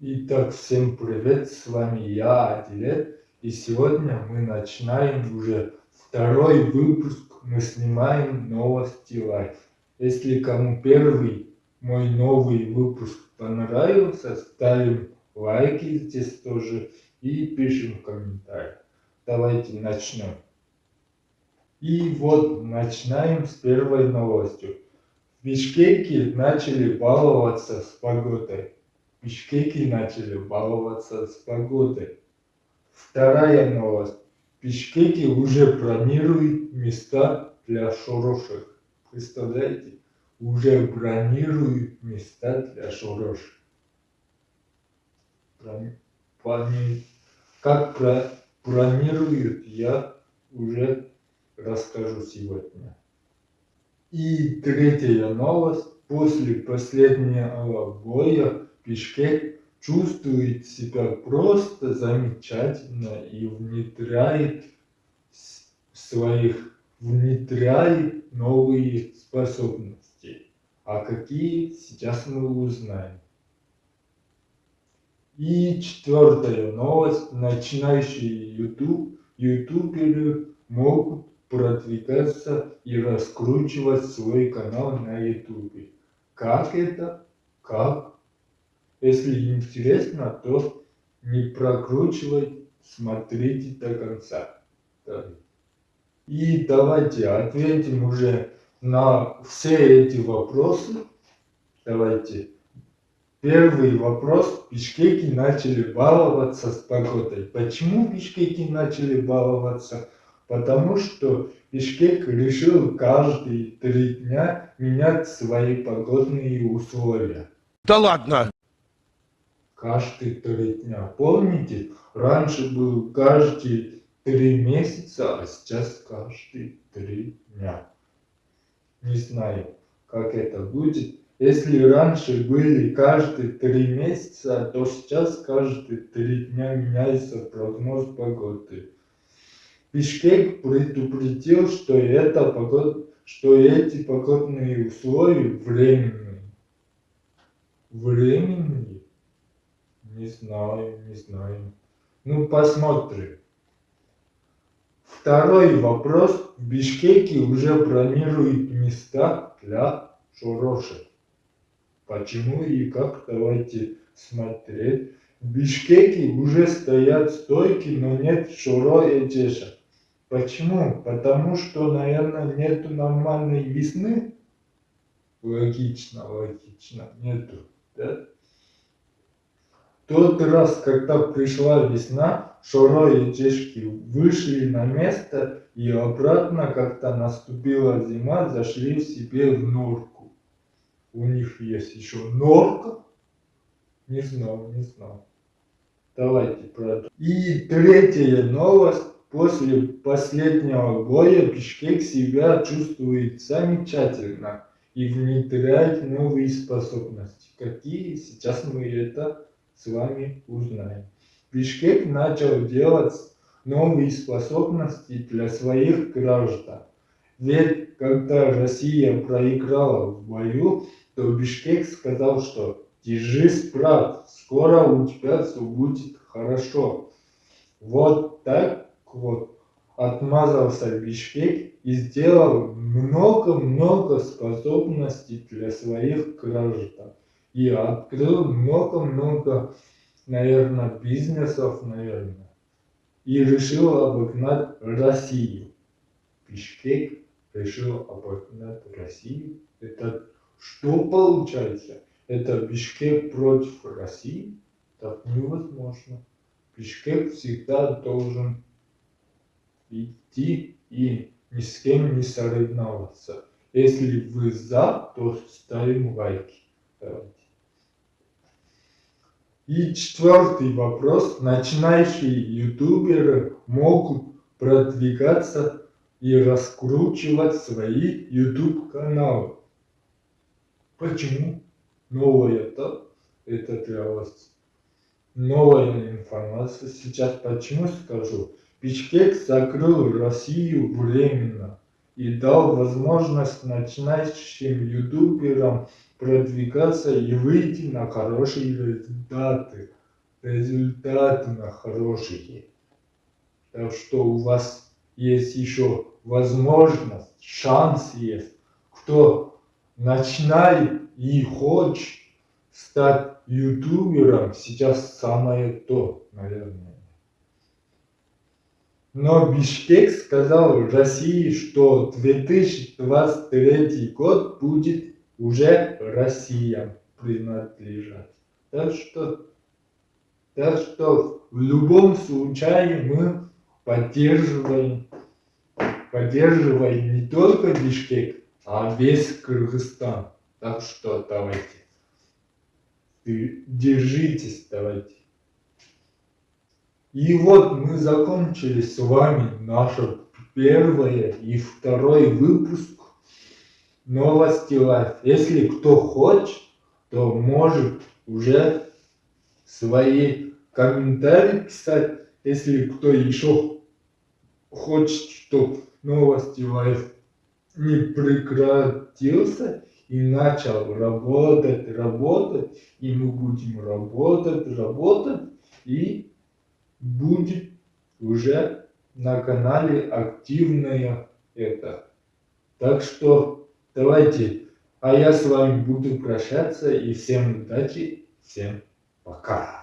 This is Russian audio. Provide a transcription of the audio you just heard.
Итак, всем привет, с вами я, Адилет, и сегодня мы начинаем уже второй выпуск, мы снимаем новости лайф. Если кому первый мой новый выпуск понравился, ставим лайки здесь тоже и пишем в комментариях. Давайте начнем. И вот начинаем с первой новостью. В Бишкеке начали баловаться с погодой. Бишкеки начали баловаться с погодой. Вторая новость. Бишкеки уже бронируют места для шорошек. Представляете? Уже бронируют места для шорошек. Как про... бронируют, я уже расскажу сегодня. И третья новость. После последнего боя Бишкек чувствует себя просто замечательно и внедряет своих внедряет новые способности. А какие сейчас мы узнаем. И четвертая новость. Начинающие YouTube, ютуберы могут продвигаться и раскручивать свой канал на YouTube. Как это? Как если интересно, то не прокручивай, смотрите до конца. И давайте ответим уже на все эти вопросы. Давайте. Первый вопрос. Бишкеки начали баловаться с погодой. Почему бишкеки начали баловаться? Потому что Бишкек решил каждые три дня менять свои погодные условия. Да ладно! Каждые три дня. Помните, раньше был каждые три месяца, а сейчас каждые три дня. Не знаю, как это будет. Если раньше были каждые три месяца, то сейчас каждые три дня меняется прогноз погоды. Бишкек предупредил, что, это погод... что эти погодные условия временные. Временные? Не знаю, не знаю. Ну, посмотрим. Второй вопрос. В Бишкеке уже бронируют места для шорошек. Почему и как? Давайте смотреть. В Бишкеке уже стоят стойки, но нет шуро и чеша. Почему? Потому что, наверное, нету нормальной весны. Логично, логично, нету. Да? Тот раз, когда пришла весна, Шоро и Чешки вышли на место и обратно, когда наступила зима, зашли себе в норку. У них есть еще норка? Не знал, не знал. Давайте продолжим. И третья новость. После последнего боя Бишкек себя чувствует замечательно и внедряет новые способности. Какие? Сейчас мы это с вами узнаем. Бишкек начал делать новые способности для своих граждан. Ведь когда Россия проиграла в бою, то Бишкек сказал, что «Держись, брат, скоро у тебя все будет хорошо». Вот так вот отмазался Бишкек и сделал много-много способностей для своих граждан и открыл много-много, наверное, бизнесов, наверное. И решил обогнать Россию. Бишкек решил обогнать Россию. Это что получается? Это Бишкек против России? Так невозможно. Бишкек всегда должен идти и ни с кем не соревноваться. Если вы за, то ставим лайки. Давайте. И четвертый вопрос. Начинающие ютуберы могут продвигаться и раскручивать свои YouTube каналы. Почему? Новое, да? Это для вас новая информация. Сейчас почему скажу. Бишкек закрыл Россию временно и дал возможность начинающим ютуберам продвигаться и выйти на хорошие результаты. Результаты на хорошие. Так что у вас есть еще возможность, шанс есть. Кто начинает и хочет стать ютубером, сейчас самое то, наверное. Но Бишкек сказал России, что 2023 год будет уже Россия принадлежать. Так что, так что в любом случае мы поддерживаем, поддерживаем не только Бишкек, а весь Кыргызстан. Так что давайте, держитесь, давайте. И вот мы закончили с вами наше первое и второй выпуск новости лайф. Если кто хочет, то может уже свои комментарии писать. Если кто еще хочет, чтобы новости лайф не прекратился и начал работать, работать, и мы будем работать, работать, и будет уже на канале активная это. Так что давайте, а я с вами буду прощаться и всем удачи, всем пока.